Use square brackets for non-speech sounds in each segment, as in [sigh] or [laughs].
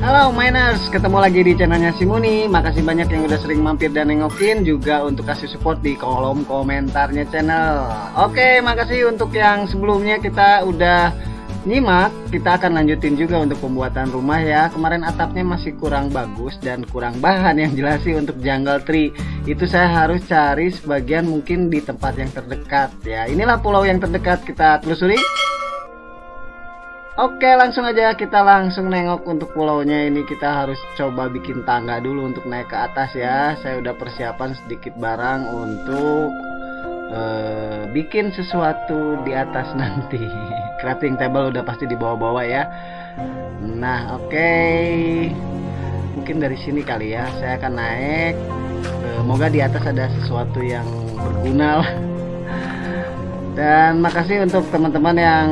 Halo Miners, ketemu lagi di channelnya Simuni Makasih banyak yang udah sering mampir dan nengokin Juga untuk kasih support di kolom komentarnya channel. Oke, makasih untuk yang sebelumnya kita udah nyimak. Kita akan lanjutin juga untuk pembuatan rumah ya. Kemarin atapnya masih kurang bagus dan kurang bahan yang jelas sih untuk jungle tree. Itu saya harus cari sebagian mungkin di tempat yang terdekat ya. Inilah pulau yang terdekat. Kita telusuri Oke langsung aja kita langsung nengok untuk pulaunya ini. Kita harus coba bikin tangga dulu untuk naik ke atas ya. Saya udah persiapan sedikit barang untuk uh, bikin sesuatu di atas [laughs] nanti. Crafting table udah pasti di bawah-bawah ya. Nah oke. Okay. mungkin dari sini kali ya. Saya akan naik. Uh, moga di atas ada sesuatu yang berguna lah. Dan makasih untuk teman-teman yang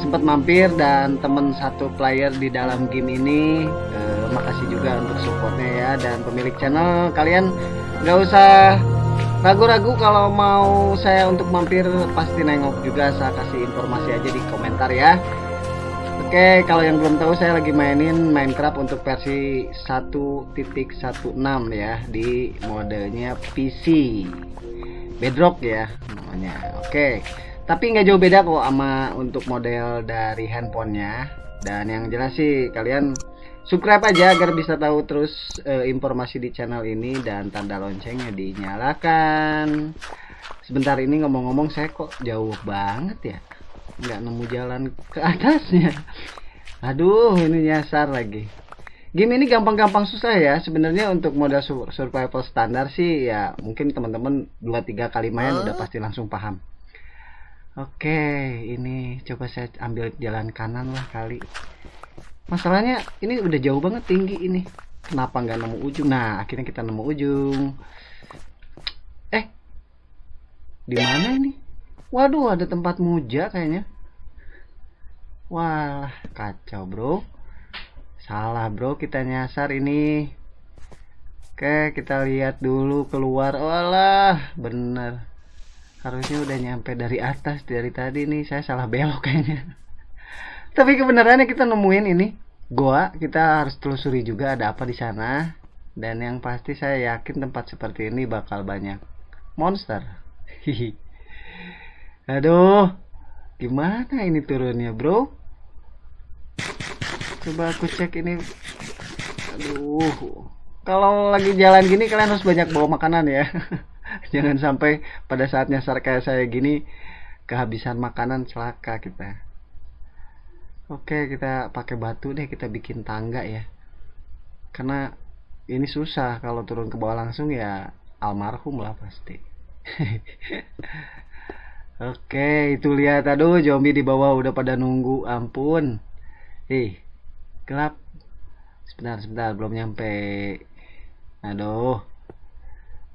sempat mampir dan teman satu player di dalam game ini. Uh, makasih juga untuk supportnya ya dan pemilik channel. Kalian nggak usah ragu-ragu kalau mau saya untuk mampir pasti nengok juga. Saya kasih informasi aja di komentar ya. Oke kalau yang belum tahu saya lagi mainin Minecraft untuk versi 1.16 ya di modenya PC Bedrock ya namanya. Oke tapi nggak jauh beda kok sama untuk model dari handphonenya. Dan yang jelas sih kalian subscribe aja agar bisa tahu terus uh, informasi di channel ini dan tanda loncengnya dinyalakan. Sebentar ini ngomong-ngomong saya kok jauh banget ya? Nggak nemu jalan ke atasnya. Aduh ini nyasar lagi. Game ini gampang-gampang susah ya. Sebenarnya untuk model survival standar sih ya mungkin teman-teman 2-3 kali main udah pasti langsung paham Oke, ini coba saya ambil jalan kanan lah kali. Masalahnya ini udah jauh banget tinggi ini. Kenapa nggak nemu ujung? Nah, akhirnya kita nemu ujung. Eh, di mana ini? Waduh, ada tempat muja kayaknya. Wah, kacau bro. Salah bro, kita nyasar ini. Oke, kita lihat dulu keluar. Walah, bener harusnya udah nyampe dari atas dari tadi nih. Saya salah belok kayaknya. [laughs] Tapi kebenarannya kita nemuin ini. Goa kita harus telusuri juga ada apa di sana. Dan yang pasti saya yakin tempat seperti ini bakal banyak monster. [laughs] Aduh gimana ini turunnya bro? Coba aku cek ini. Aduh kalau lagi jalan gini kalian harus banyak bawa makanan ya [laughs] [laughs] jangan sampai pada saat nyasar kayak saya gini kehabisan makanan celaka kita oke kita pakai batu deh kita bikin tangga ya karena ini susah kalau turun ke bawah langsung ya almarhum lah pasti [laughs] Oke, itu lihat aduh zombie di bawah udah pada nunggu, ampun. Ih, gelap. Sebentar, sebentar belum nyampe. Aduh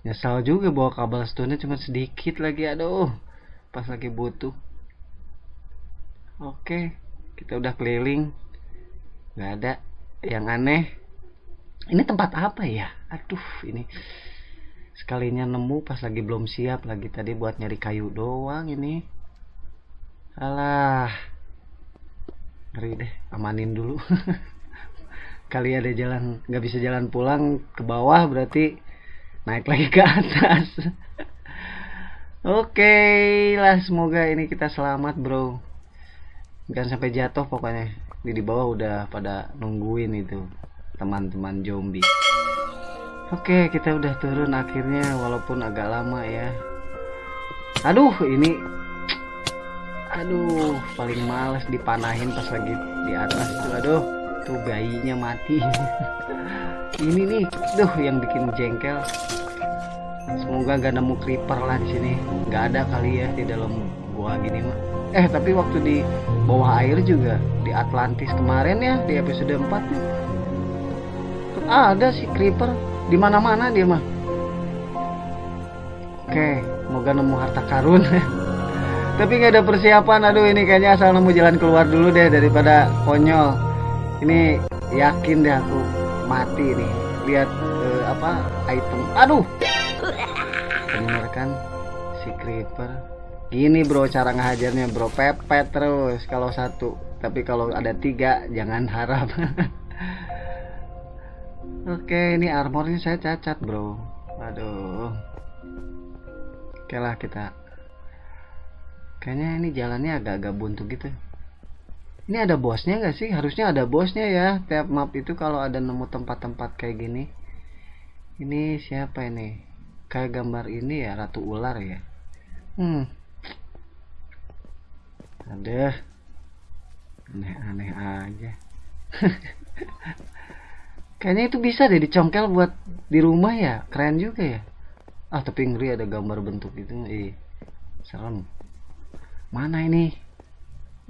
nyesal juga bawa kabel stone cuma sedikit lagi aduh. Pas lagi butuh. Oke kita udah keliling. Nggak ada yang aneh. Ini tempat apa ya? Aduh ini sekalinya nemu pas lagi belum siap lagi tadi buat nyari kayu doang ini. Alah. Ngeri deh amanin dulu. [laughs] Kali ada jalan nggak bisa jalan pulang ke bawah berarti naik lagi ke atas. Oke okay lah semoga ini kita selamat bro. Jangan sampai jatuh pokoknya. Di di bawah udah pada nungguin itu teman-teman zombie. Oke okay, kita udah turun akhirnya walaupun agak lama ya. Aduh ini. Aduh paling males dipanahin pas lagi di atas tuh aduh tuh bayinya mati. [laughs] Ini nih duh yang bikin jengkel. Semoga gak nemu creeper lah di sini. Nggak ada kali ya di dalam gua gini mah. Eh tapi waktu di bawah air juga di Atlantis kemarin ya di episode 4 tuh. Ada sih creeper. Di mana mana dia mah. Oke semoga nemu harta karun. [laughs] Tapi nggak ada persiapan. Aduh ini kayaknya asal nemu jalan keluar dulu deh daripada konyol ini yakin deh aku mati nih lihat uh, apa item aduh bener kan si creeper gini bro cara ngehajarnya bro pepet terus kalau satu tapi kalau ada tiga jangan harap [laughs] Oke, ini armornya saya cacat, bro. Aduh. Oke lah kita. Kayaknya ini jalannya agak-agak buntu gitu. Ini ada bosnya nggak sih? Harusnya ada bosnya ya. Tiap map itu kalau ada nemu tempat-tempat kayak gini. Ini siapa ini? Kayak gambar ini ya, ratu ular ya. Hmm. Ada. Aneh-aneh aja. [laughs] Kayaknya itu bisa deh dicongkel buat di rumah ya. Keren juga ya. Ah, tapi ngeri ada gambar bentuk itu. Eh, serem. Mana ini?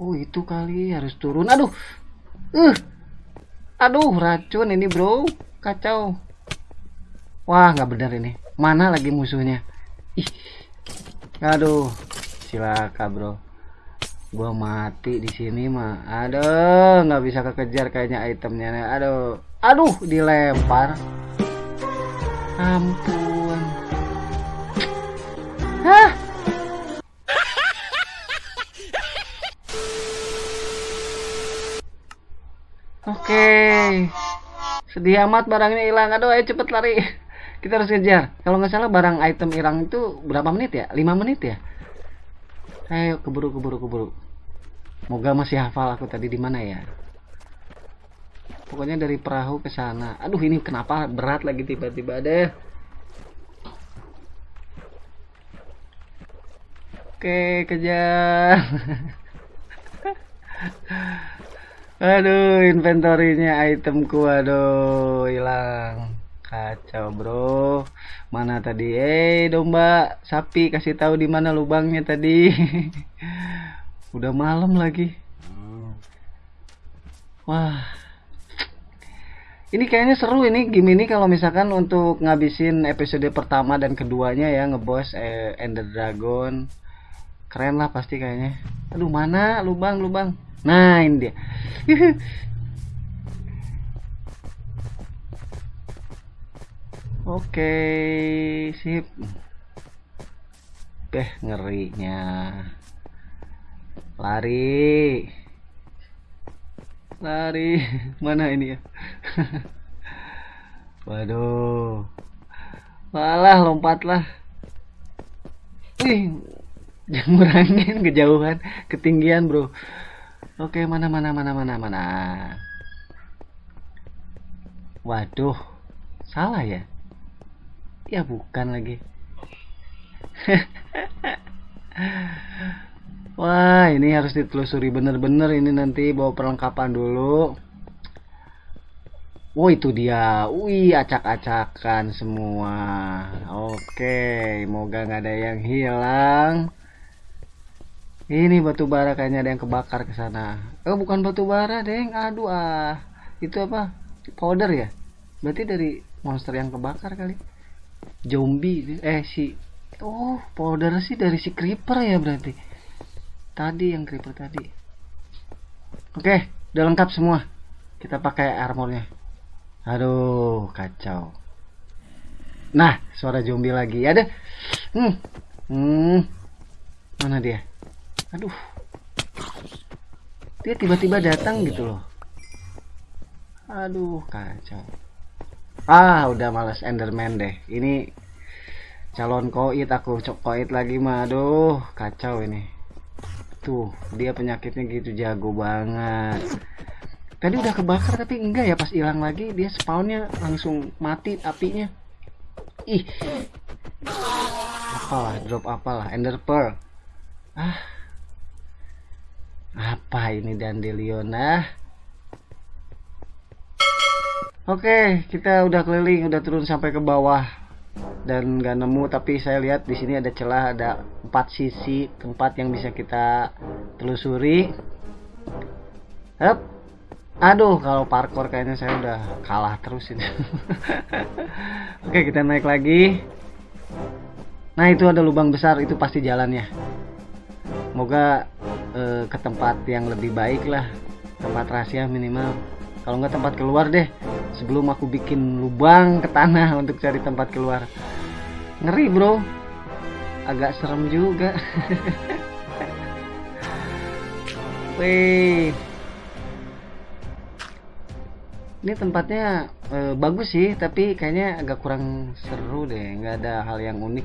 Oh itu kali harus turun. Aduh. Uh. Aduh racun ini bro. Kacau. Wah nggak benar ini. Mana lagi musuhnya? Ih. Aduh. Silaka bro. Gua mati di sini mah. Aduh nggak bisa kekejar kayaknya itemnya. Aduh. Aduh dilempar. Ampun. Oke. Sedih amat barangnya hilang. Aduh, ayo cepet lari. [laughs] Kita harus kejar. Kalau nggak salah barang item hilang itu berapa menit ya? 5 menit ya? Ayo keburu keburu keburu. Moga masih hafal aku tadi di mana ya. Pokoknya dari perahu ke sana. Aduh, ini kenapa berat lagi tiba-tiba deh. Oke, kejar. [laughs] Aduh, inventorinya itemku aduh hilang. Kacau, Bro. Mana tadi? Eh, domba, sapi kasih tahu di mana lubangnya tadi. [laughs] Udah malam lagi. Wah. Ini kayaknya seru ini game ini kalau misalkan untuk ngabisin episode pertama dan keduanya ya ngebos eh, Ender Dragon. Keren lah pasti kayaknya. Aduh, mana lubang lubang? Nah ini dia. Oke, sip. Beh, ngerinya. Lari. Lari. [laughs] Mana ini ya? [laughs] Waduh. Walah, lompatlah. Wih, jangan angin [laughs] kejauhan, ketinggian, Bro. Oke, mana mana mana mana mana. Waduh, salah ya? Ya bukan lagi. [laughs] Wah, ini harus ditelusuri bener-bener ini nanti bawa perlengkapan dulu. Oh itu dia, wih acak-acakan semua. Oke, moga nggak ada yang hilang. Ini batu bara kayaknya ada yang kebakar ke sana. Oh, bukan batu bara, Deng. Aduh ah. Itu apa? Powder ya? Berarti dari monster yang kebakar kali. Zombie eh si Oh, powder sih dari si creeper ya berarti. Tadi yang creeper tadi. Oke, udah lengkap semua. Kita pakai armornya. Aduh, kacau. Nah, suara zombie lagi. Ada. Hmm. Hmm. Mana dia? Aduh. Dia tiba-tiba datang gitu loh. Aduh kacau. Ah udah males enderman deh. Ini calon koit aku cok koit lagi mah aduh kacau ini. Tuh dia penyakitnya gitu jago banget. Tadi udah kebakar tapi enggak ya. Pas hilang lagi dia spawnnya langsung mati apinya. Ih. Apalah drop apalah. Ender pearl. Ah apa ini dandelion nah Oke, kita udah keliling, udah turun sampai ke bawah dan nggak nemu. Tapi saya lihat di sini ada celah, ada empat sisi tempat yang bisa kita telusuri. Hup. Aduh, kalau parkour kayaknya saya udah kalah terus ini. [laughs] Oke, kita naik lagi. Nah, itu ada lubang besar, itu pasti jalannya. Moga eh, ke tempat yang lebih baik lah. Tempat rahasia minimal. Kalau nggak tempat keluar deh. Sebelum aku bikin lubang ke tanah [laughs] untuk cari tempat keluar. Ngeri bro. Agak serem juga. [laughs] Wih. Ini tempatnya eh, bagus sih tapi kayaknya agak kurang seru deh. Nggak ada hal yang unik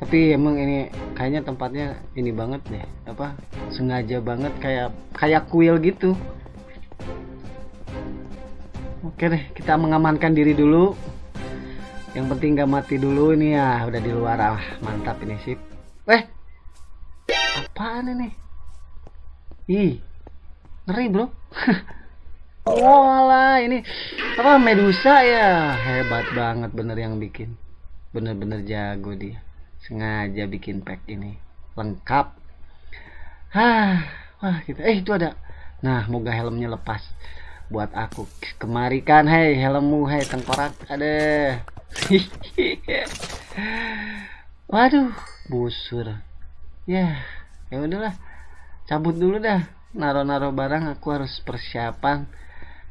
tapi emang ini kayaknya tempatnya ini banget deh apa sengaja banget kayak kayak kuil gitu. Oke deh kita mengamankan diri dulu. Yang penting gak mati dulu ini ya udah di luar. Ah mantap ini sip. Eh apaan ini? Ih ngeri bro. [laughs] Walah ini apa Medusa ya? Hebat banget bener yang bikin. Bener-bener jago dia sengaja bikin pack ini lengkap. Hah, wah kita eh itu ada. Nah moga helmnya lepas buat aku. Kemari kan hei helmmu hei tengkorak ada. [laughs] Waduh busur. Ya ya udahlah. Cabut dulu dah. Naro-naro barang aku harus persiapan.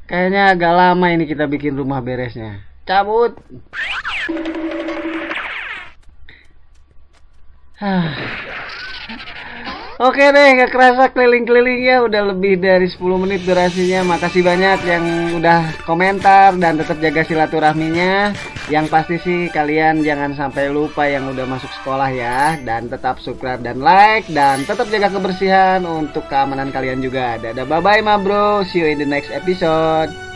Kayaknya agak lama ini kita bikin rumah beresnya. Cabut Oke deh, gak kerasa keliling-kelilingnya udah lebih dari 10 menit durasinya. Makasih banyak yang udah komentar dan tetap jaga silaturahminya. Yang pasti sih kalian jangan sampai lupa yang udah masuk sekolah ya dan tetap subscribe dan like dan tetap jaga kebersihan untuk keamanan kalian juga. Dadah bye bye ma bro. See you in the next episode.